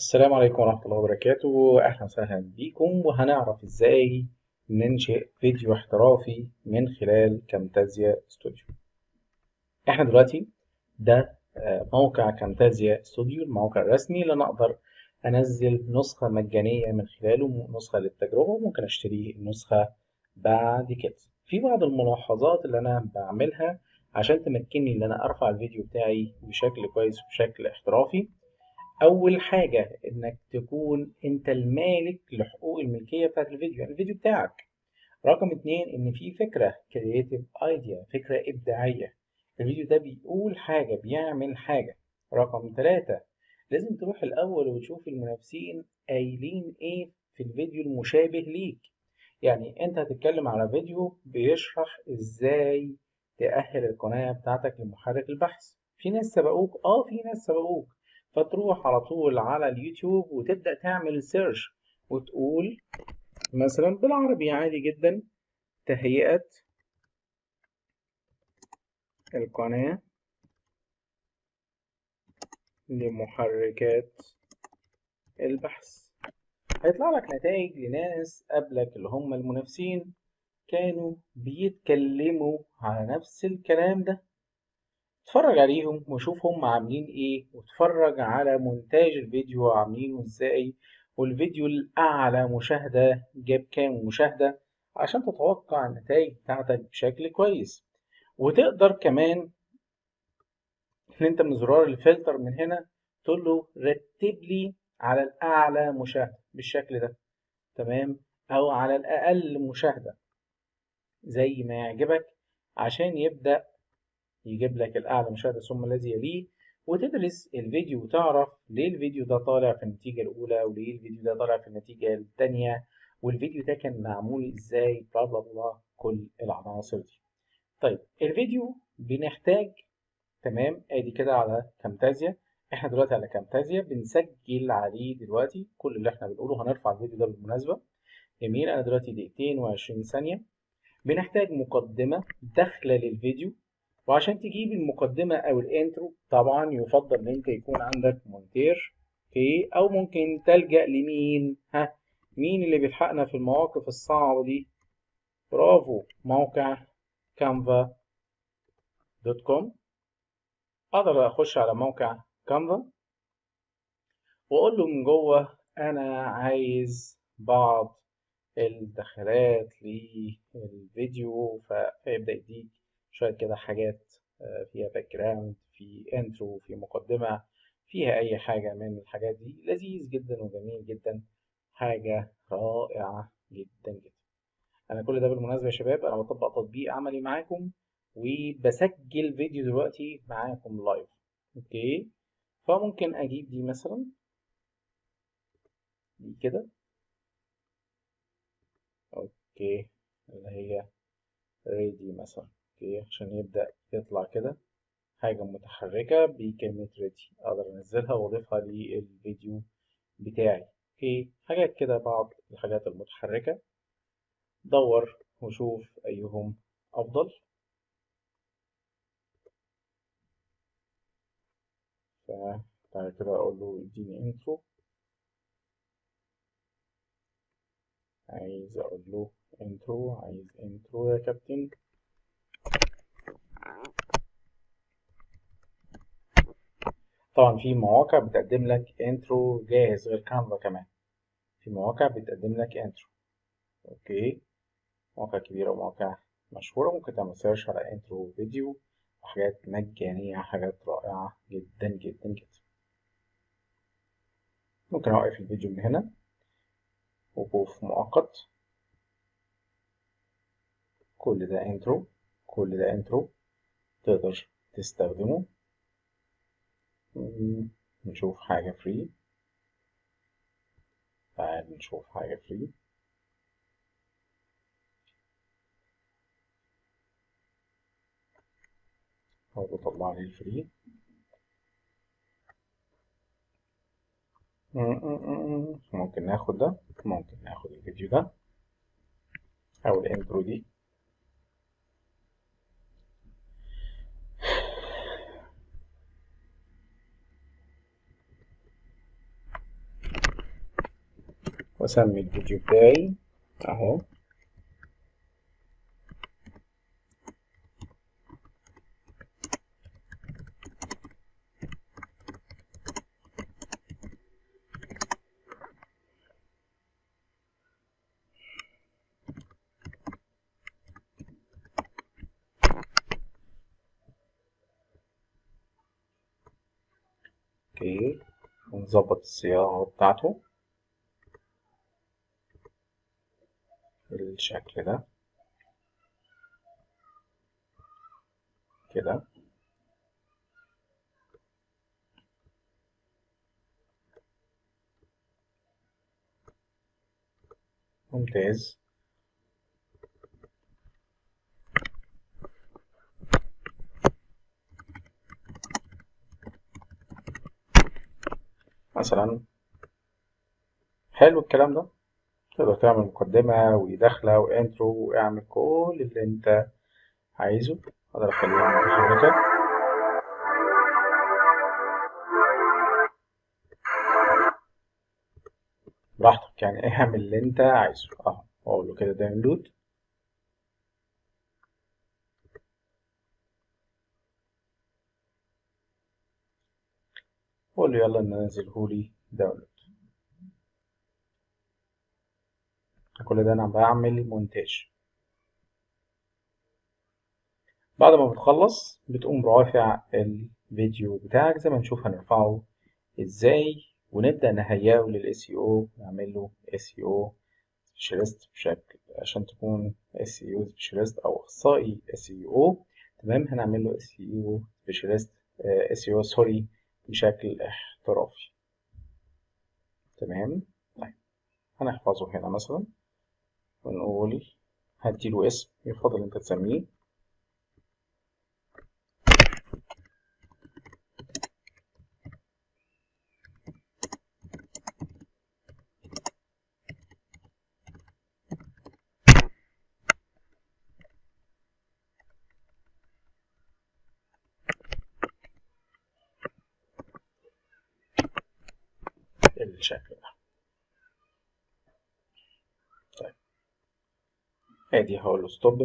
السلام عليكم ورحمة الله وبركاته. أهلا وسهلا بيكم وهنعرف إزاي ننشئ فيديو احترافي من خلال Camtasia Studio. إحنا دلوقتي ده آه، موقع Camtasia Studio الموقع الرسمي اللي أنا أقدر أنزل نسخة مجانية من خلاله نسخة للتجربة وممكن أشتري النسخة بعد كده. في بعض الملاحظات اللي أنا بعملها عشان تمكنني إن أنا أرفع الفيديو بتاعي بشكل كويس وبشكل احترافي أول حاجة إنك تكون أنت المالك لحقوق الملكية بتاعت الفيديو يعني الفيديو بتاعك. رقم اتنين إن في فكرة كرييتيف ايديا فكرة إبداعية. الفيديو ده بيقول حاجة بيعمل حاجة. رقم ثلاثة لازم تروح الأول وتشوف المنافسين قايلين إيه في الفيديو المشابه ليك. يعني أنت هتتكلم على فيديو بيشرح إزاي تأهل القناة بتاعتك لمحرك البحث. في ناس سبقوك؟ آه في ناس سبقوك. فتروح على طول على اليوتيوب وتبدأ تعمل سيرش وتقول مثلا بالعربي عادي جدا تهيئة القناة لمحركات البحث. هيطلع لك نتائج لناس قبلك اللي هم المنافسين كانوا بيتكلموا على نفس الكلام ده. اتفرج عليهم وشوف هم عاملين إيه واتفرج على مونتاج الفيديو عاملينه إزاي والفيديو الأعلى مشاهدة جاب كام مشاهدة عشان تتوقع النتائج بتاعتك بشكل كويس. وتقدر كمان إن أنت من زرار الفلتر من هنا تقول له رتب لي على الأعلى مشاهدة بالشكل ده تمام؟ أو على الأقل مشاهدة زي ما يعجبك عشان يبدأ يجيب لك الأعلى مشاهدة ثم الذي يليه وتدرس الفيديو وتعرف ليه الفيديو ده طالع في النتيجة الأولى وليه الفيديو ده طالع في النتيجة الثانية والفيديو ده كان معمول إزاي بلا بلا بلا كل العناصر دي. طيب الفيديو بنحتاج تمام أدي كده على كامتازيا إحنا دلوقتي على كامتازيا بنسجل عليه دلوقتي كل اللي إحنا بنقوله هنرفع الفيديو ده بالمناسبة. جميل أنا دلوقتي دقيقتين وعشرين ثانية. بنحتاج مقدمة داخلة للفيديو. وعشان تجيب المقدمة أو ال intro طبعا يفضل إن أنت يكون عندك مونتير okay أو ممكن تلجأ لمين؟ ها مين اللي بيلحقنا في المواقف الصعبة دي؟ برافو موقع Canva dot com أقدر أخش على موقع Canva وأقول له من جوه أنا عايز بعض الدخلات للفيديو فيبدأ يديك شوية كده حاجات فيها background في intro في مقدمة فيها أي حاجة من الحاجات دي. لذيذ جدا وجميل جدا. حاجة رائعة جدا جدا. أنا كل ده بالمناسبة يا شباب أنا بطبق تطبيق عملي معاكم وبسجل فيديو دلوقتي معاكم live okay؟ فممكن أجيب دي مثلا. دي كده. okay. اللي هي ready مثلا. عشان يبدأ يطلع كده. حاجة متحركة بكلمة ready أقدر أنزلها وأضيفها للفيديو بتاعي. okay حاجات كده بعض الحاجات المتحركة. دور وشوف أيهم أفضل. فتعالى كده أقول له اديني intro عايز أقول له intro عايز intro يا كابتن طبعا في مواقع بتقدم لك intro جاهز غير Canva كمان. في مواقع بتقدم لك intro okay؟ مواقع كبيرة ومواقع مشهورة. ممكن تعمل search على intro فيديو وحاجات مجانية حاجات رائعة جدا جدا جدا. ممكن أوقف الفيديو من هنا. وقوف مؤقت. كل ده intro كل ده intro تقدر تستخدمه. نشوف حاجة free تعال نشوف حاجة free هو بيطلع لي ال free ممكن ناخد ده ممكن ناخد الفيديو ده. أو ال intro دي. واسمي الفيديو بتاعي اهو أوكي ونظبط الصياغة بتاعته بالشكل ده. كده. ممتاز. مثلا حلو الكلام ده. تقدر تعمل مقدمة ودخلة و intro واعمل كل اللي انت عايزه. أقدر اخليها متحركة براحتك يعني اعمل اللي انت عايزه. اهو أقول له كده download واقول له يلا ننزلهولي download كل ده أنا بعمل مونتاج. بعد ما بتخلص بتقوم رافع الفيديو بتاعك زي ما نشوف هنرفعه إزاي ونبدأ نهيئه لل SEO نعمل له SEO specialist بشكل عشان تكون SEO specialist أو أخصائي SEO تمام؟ هنعمل له SEO specialist SEO sorry بشكل احترافي. تمام؟ طيب هنحفظه هنا مثلا. ونقول هديله اسم يفضل أنت تسميه. بالشكل ده طيب ادي هقول له ستوب